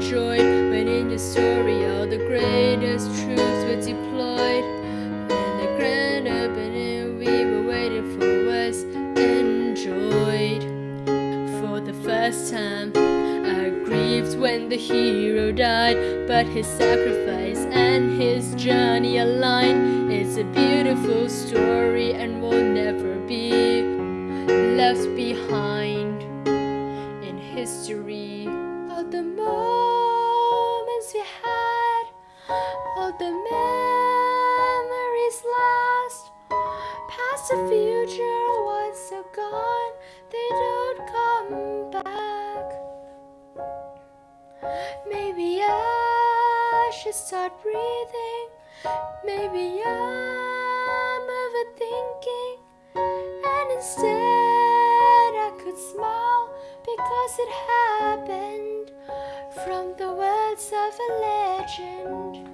Joy When in your story all the greatest troops were deployed. When the grand opening we were waiting for was enjoyed. For the first time I grieved when the hero died But his sacrifice and his journey aligned. It's a beautiful story and will never be left behind in history. Of the most the future, once are gone, they don't come back. Maybe I should start breathing. Maybe I'm overthinking. And instead, I could smile because it happened from the words of a legend.